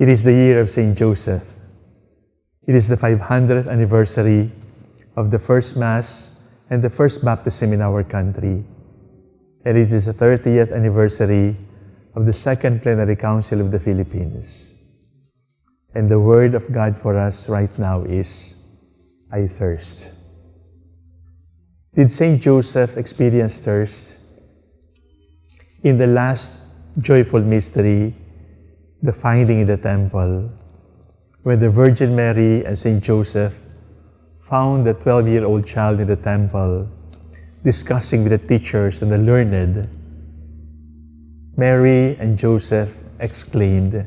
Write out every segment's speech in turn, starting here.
It is the year of St. Joseph. It is the 500th anniversary of the first Mass and the first baptism in our country. And it is the 30th anniversary of the Second Plenary Council of the Philippines. And the word of God for us right now is, I thirst. Did St. Joseph experience thirst? In the last joyful mystery, the finding in the temple, when the Virgin Mary and St. Joseph found the 12-year-old child in the temple, discussing with the teachers and the learned, Mary and Joseph exclaimed,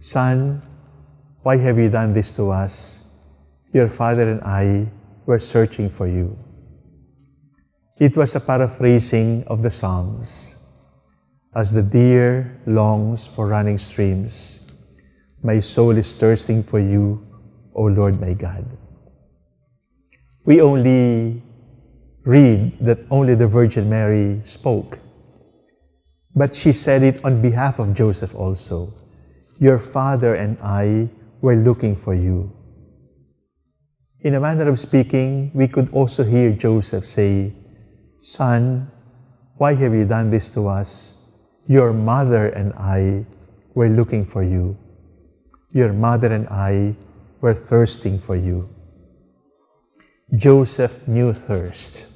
Son, why have you done this to us? Your father and I were searching for you. It was a paraphrasing of the Psalms. As the deer longs for running streams, my soul is thirsting for you, O Lord my God. We only read that only the Virgin Mary spoke. But she said it on behalf of Joseph also. Your father and I were looking for you. In a manner of speaking, we could also hear Joseph say, Son, why have you done this to us? Your mother and I were looking for you. Your mother and I were thirsting for you. Joseph knew thirst,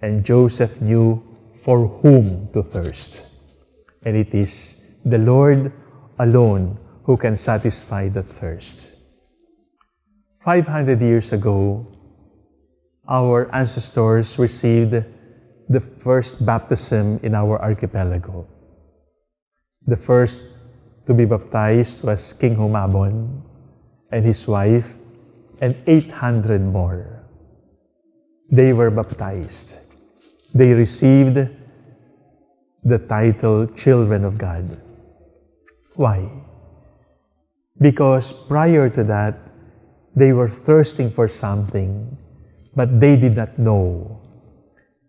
and Joseph knew for whom to thirst. And it is the Lord alone who can satisfy that thirst. 500 years ago, our ancestors received the first baptism in our archipelago. The first to be baptized was King Humabon and his wife and 800 more. They were baptized. They received the title Children of God. Why? Because prior to that, they were thirsting for something, but they did not know.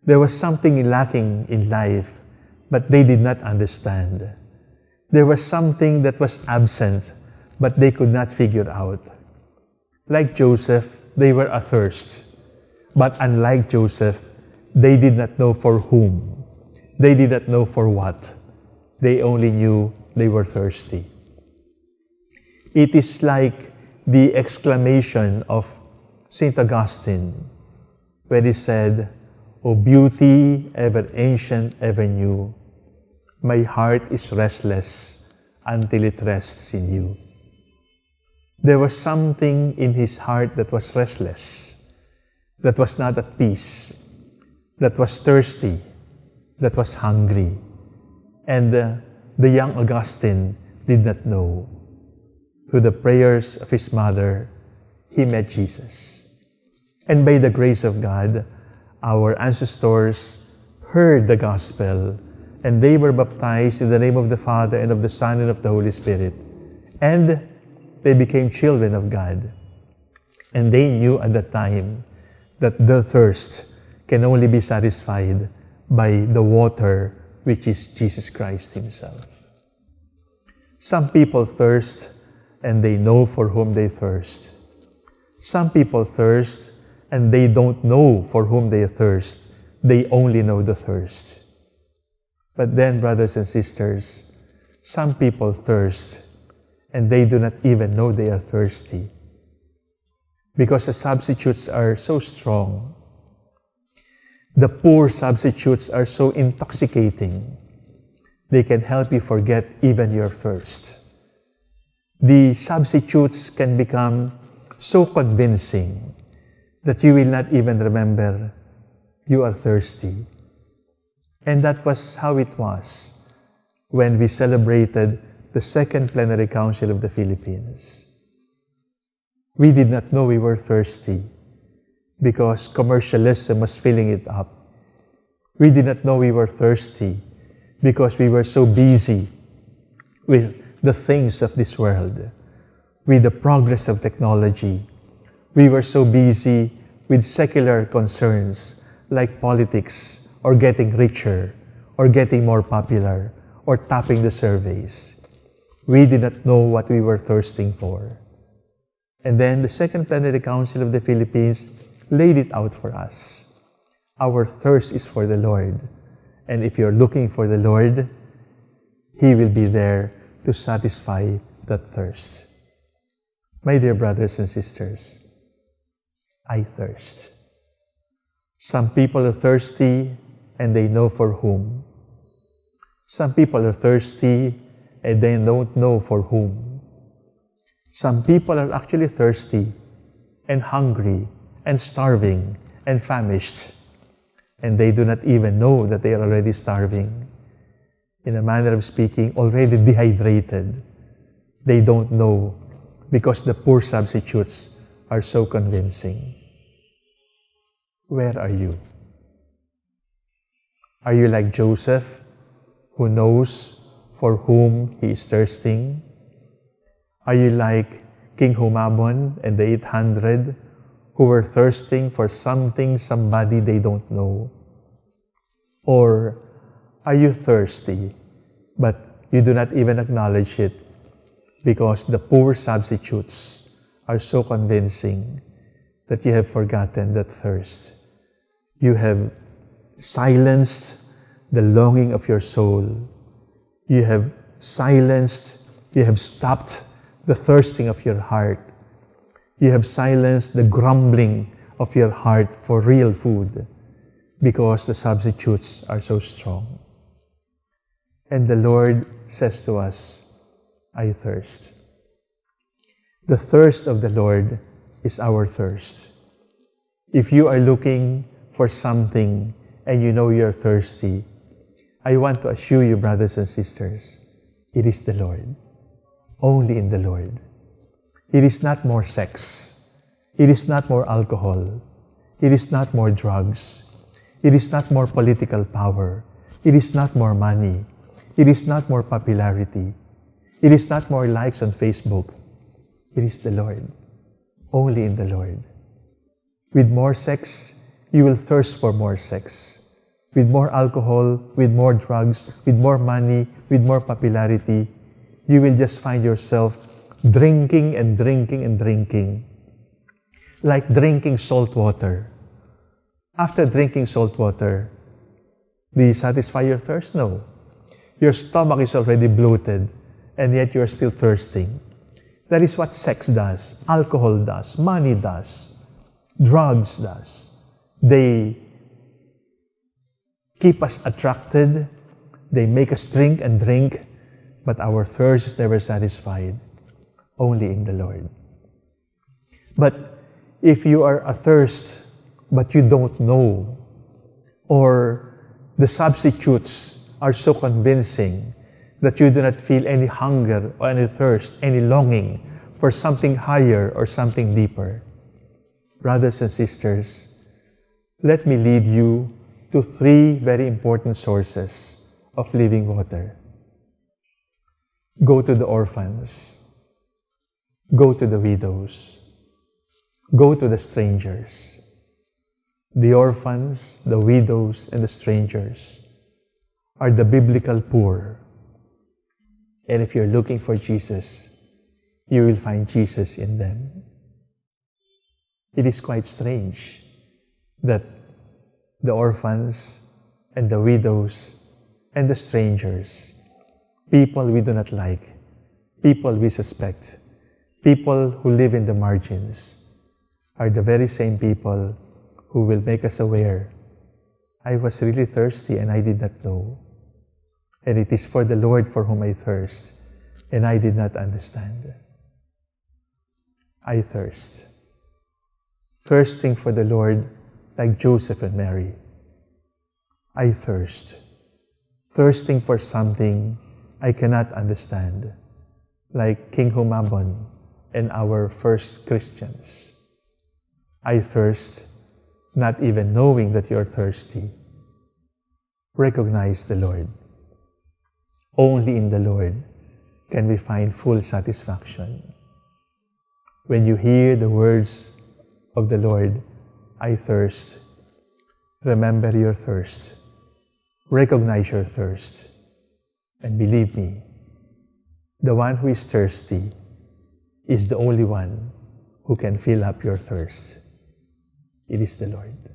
There was something lacking in life, but they did not understand. There was something that was absent, but they could not figure out. Like Joseph, they were athirst. But unlike Joseph, they did not know for whom. They did not know for what. They only knew they were thirsty. It is like the exclamation of St. Augustine when he said, O beauty ever ancient, ever new, my heart is restless until it rests in you. There was something in his heart that was restless, that was not at peace, that was thirsty, that was hungry. And uh, the young Augustine did not know through the prayers of his mother, he met Jesus. And by the grace of God, our ancestors heard the gospel and they were baptized in the name of the Father and of the Son and of the Holy Spirit. And they became children of God. And they knew at that time that their thirst can only be satisfied by the water which is Jesus Christ Himself. Some people thirst and they know for whom they thirst. Some people thirst and they don't know for whom they thirst. They only know the thirst. But then, brothers and sisters, some people thirst and they do not even know they are thirsty because the substitutes are so strong. The poor substitutes are so intoxicating. They can help you forget even your thirst the substitutes can become so convincing that you will not even remember you are thirsty. And that was how it was when we celebrated the Second Plenary Council of the Philippines. We did not know we were thirsty because commercialism was filling it up. We did not know we were thirsty because we were so busy with the things of this world. With the progress of technology, we were so busy with secular concerns like politics or getting richer or getting more popular or topping the surveys. We did not know what we were thirsting for. And then the Second Plenary Council of the Philippines laid it out for us. Our thirst is for the Lord. And if you're looking for the Lord, He will be there to satisfy that thirst. My dear brothers and sisters, I thirst. Some people are thirsty and they know for whom. Some people are thirsty and they don't know for whom. Some people are actually thirsty and hungry and starving and famished, and they do not even know that they are already starving. In a manner of speaking, already dehydrated. They don't know because the poor substitutes are so convincing. Where are you? Are you like Joseph, who knows for whom he is thirsting? Are you like King Humabon and the 800 who were thirsting for something, somebody they don't know? Or are you thirsty, but you do not even acknowledge it because the poor substitutes are so convincing that you have forgotten that thirst. You have silenced the longing of your soul. You have silenced, you have stopped the thirsting of your heart. You have silenced the grumbling of your heart for real food because the substitutes are so strong. And the Lord says to us, I thirst. The thirst of the Lord is our thirst. If you are looking for something and you know you're thirsty, I want to assure you, brothers and sisters, it is the Lord. Only in the Lord. It is not more sex. It is not more alcohol. It is not more drugs. It is not more political power. It is not more money. It is not more popularity. It is not more likes on Facebook. It is the Lord. Only in the Lord. With more sex, you will thirst for more sex. With more alcohol, with more drugs, with more money, with more popularity, you will just find yourself drinking and drinking and drinking. Like drinking salt water. After drinking salt water, do you satisfy your thirst? No. Your stomach is already bloated and yet you're still thirsting. That is what sex does, alcohol does, money does, drugs does. They keep us attracted, they make us drink and drink, but our thirst is never satisfied, only in the Lord. But if you are athirst, but you don't know, or the substitutes are so convincing that you do not feel any hunger or any thirst, any longing for something higher or something deeper. Brothers and sisters, let me lead you to three very important sources of living water. Go to the orphans. Go to the widows. Go to the strangers. The orphans, the widows, and the strangers are the biblical poor and if you're looking for Jesus, you will find Jesus in them. It is quite strange that the orphans and the widows and the strangers, people we do not like, people we suspect, people who live in the margins, are the very same people who will make us aware I was really thirsty and I did not know and it is for the Lord for whom I thirst, and I did not understand. I thirst. Thirsting for the Lord like Joseph and Mary. I thirst. Thirsting for something I cannot understand, like King Humabon and our first Christians. I thirst, not even knowing that you're thirsty. Recognize the Lord. Only in the Lord can we find full satisfaction. When you hear the words of the Lord, I thirst, remember your thirst, recognize your thirst, and believe me, the one who is thirsty is the only one who can fill up your thirst. It is the Lord.